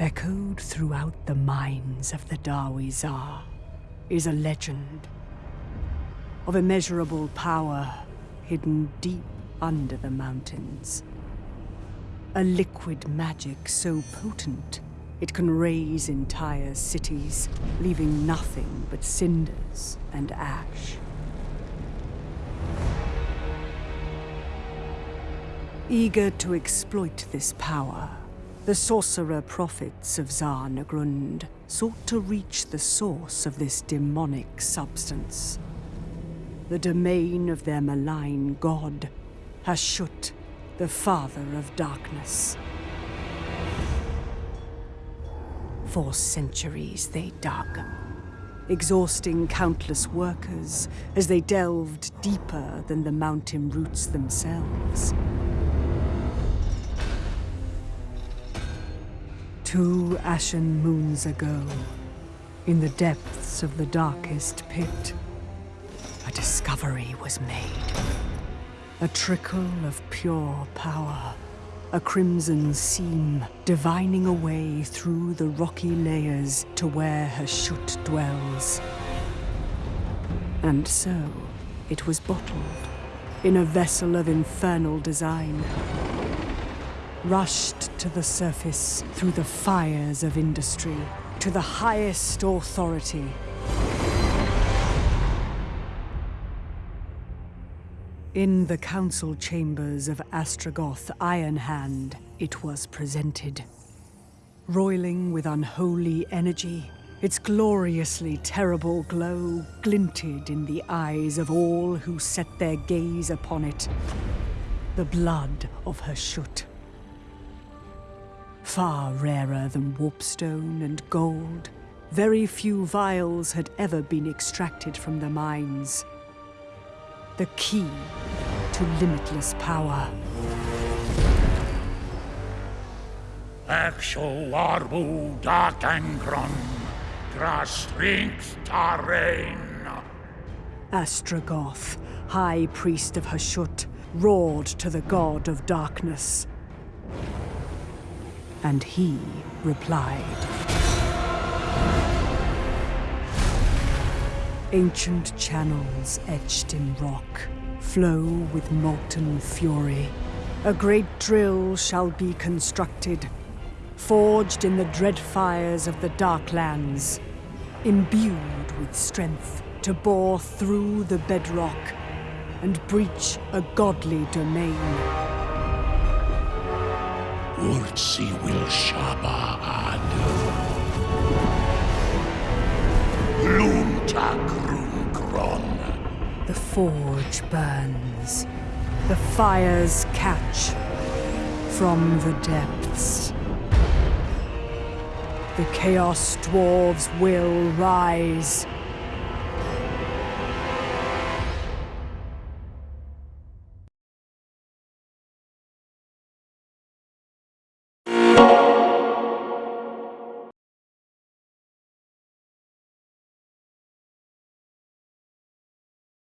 Echoed throughout the minds of the Dawi Zharr is a legend of immeasurable power hidden deep under the mountains. A liquid magic so potent it can raise entire cities, leaving nothing but cinders and ash. Eager to exploit this power, the sorcerer prophets of Zharr-Naggrund sought to reach the source of this demonic substance. The domain of their malign god, Hashut, the father of darkness. For centuries they dug, exhausting countless workers as they delved deeper than the mountain roots themselves. Two ashen moons ago, in the depths of the darkest pit, a discovery was made. A trickle of pure power. A crimson seam divining a way through the rocky layers to where her Hashut dwells. And so, it was bottled in a vessel of infernal design rushed to the surface through the fires of industry, to the highest authority. In the council chambers of Astragoth Ironhand, it was presented. Roiling with unholy energy, its gloriously terrible glow glinted in the eyes of all who set their gaze upon it. The blood of Hashut Far rarer than warpstone and gold, very few vials had ever been extracted from the mines. The key to limitless power. Exo arbu strength tarain. Astragoth, High Priest of Hashut, roared to the God of Darkness. And he replied. Ancient channels etched in rock flow with molten fury. A great drill shall be constructed, forged in the dread fires of the Darklands, imbued with strength to bore through the bedrock and breach a godly domain. Urtsi will. The forge burns. The fires catch from the depths. The Chaos Dwarves will rise.